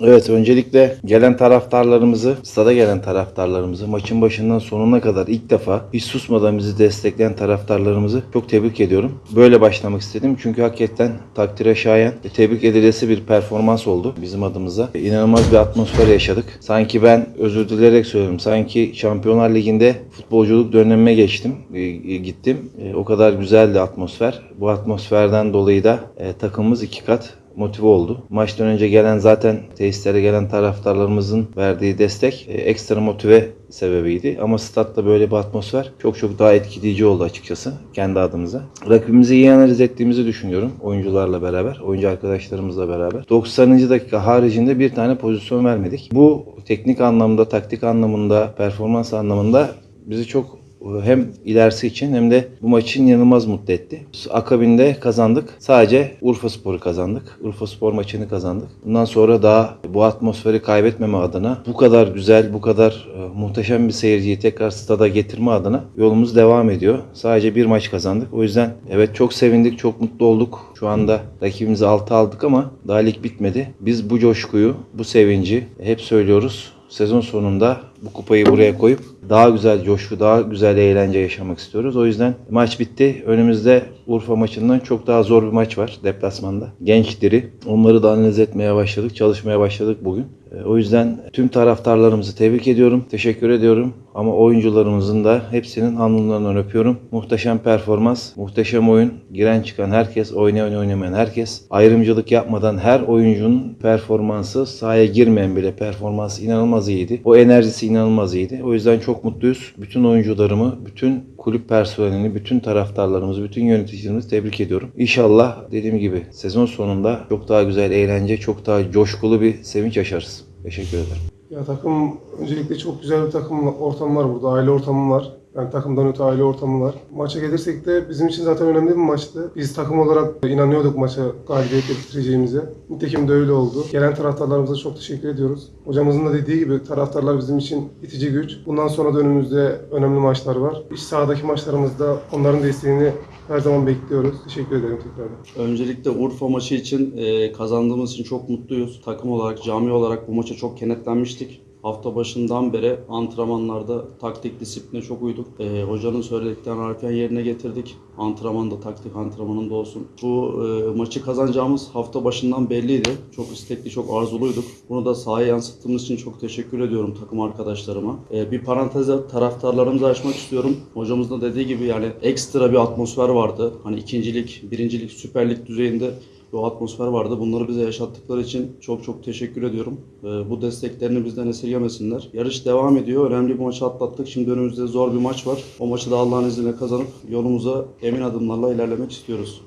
Evet öncelikle gelen taraftarlarımızı, stada gelen taraftarlarımızı, maçın başından sonuna kadar ilk defa hiç susmadan bizi destekleyen taraftarlarımızı çok tebrik ediyorum. Böyle başlamak istedim çünkü hakikaten takdire şayan tebrik edilesi bir performans oldu bizim adımıza. İnanılmaz bir atmosfer yaşadık. Sanki ben özür dileyerek söylüyorum. Sanki Şampiyonlar Ligi'nde futbolculuk dönemime geçtim, e, gittim. E, O kadar güzeldi atmosfer. Bu atmosferden dolayı da e, takımımız iki kat motive oldu. Maçtan önce gelen zaten tesislere gelen taraftarlarımızın verdiği destek e, ekstra motive sebebiydi. Ama statta böyle bir atmosfer çok çok daha etkileyici oldu açıkçası kendi adımıza. Rakibimizi iyi analiz ettiğimizi düşünüyorum oyuncularla beraber, oyuncu arkadaşlarımızla beraber. 90. dakika haricinde bir tane pozisyon vermedik. Bu teknik anlamda, taktik anlamında, performans anlamında bizi çok hem ilerisi için hem de bu maçın inanılmaz mutlu etti. Akabinde kazandık. Sadece Urfa Spor'u kazandık. Urfa Spor maçını kazandık. Bundan sonra daha bu atmosferi kaybetmeme adına bu kadar güzel, bu kadar e, muhteşem bir seyirciyi tekrar stada getirme adına yolumuz devam ediyor. Sadece bir maç kazandık. O yüzden evet çok sevindik, çok mutlu olduk. Şu anda rakibimizi 6 aldık ama daha lig bitmedi. Biz bu coşkuyu, bu sevinci hep söylüyoruz sezon sonunda bu kupayı buraya koyup daha güzel coşku, daha güzel eğlence yaşamak istiyoruz. O yüzden maç bitti. Önümüzde Urfa maçından çok daha zor bir maç var deplasmanda. Genç diri. Onları da analiz etmeye başladık, çalışmaya başladık bugün. E, O yüzden tüm taraftarlarımızı tebrik ediyorum, teşekkür ediyorum. Ama oyuncularımızın da hepsinin alnlarından öpüyorum. Muhteşem performans, muhteşem oyun. Giren çıkan herkes, oynayan oynamayan herkes. Ayrımcılık yapmadan her oyuncunun performansı, sahaya girmeyen bile performansı inanılmaz iyiydi. O enerjisi inanılmaz iyiydi. O yüzden çok mutluyuz. Bütün oyuncularımı, bütün kulüp personelini, bütün taraftarlarımızı, bütün yöneticilerimizi tebrik ediyorum. İnşallah dediğim gibi sezon sonunda çok daha güzel eğlence, çok daha coşkulu bir sevinç yaşarız. Teşekkür ederim. Ya takım öncelikle çok güzel bir takım ortamı var burada. Aile ortamı var. Yani takımdan öte aile ortamı var. Maça gelirsek de bizim için zaten önemli bir maçtı. Biz takım olarak inanıyorduk maça galibiyetle bitireceğimize. Nitekim de öyle oldu. Gelen taraftarlarımıza çok teşekkür ediyoruz. Hocamızın da dediği gibi taraftarlar bizim için itici güç. Bundan sonra da önümüzde önemli maçlar var. İç sahadaki maçlarımızda onların desteğini her zaman bekliyoruz. Teşekkür ederim tekrardan. Öncelikle Urfa maçı için e, kazandığımız için çok mutluyuz. Takım olarak, cami olarak bu maça çok kenetlenmiştik. Hafta başından beri antrenmanlarda taktik disipline çok uyduk. E, hocanın söylediklerini harfiyen yerine getirdik. Antrenmanda, taktik antrenmanında olsun. Bu e, maçı kazanacağımız hafta başından belliydi. Çok istekli, çok arzuluyduk. Bunu da sahaya yansıttığımız için çok teşekkür ediyorum takım arkadaşlarıma. E, bir paranteze taraftarlarımızı açmak istiyorum. Hocamız da dediği gibi yani ekstra bir atmosfer vardı. Hani ikincilik, birincilik, süperlik düzeyinde bir atmosfer vardı. Bunları bize yaşattıkları için çok çok teşekkür ediyorum. Ee, bu desteklerini bizden esirgemesinler. Yarış devam ediyor. Önemli bir maçı atlattık. Şimdi önümüzde zor bir maç var. O maçı da Allah'ın izniyle kazanıp yolumuza emin adımlarla ilerlemek istiyoruz.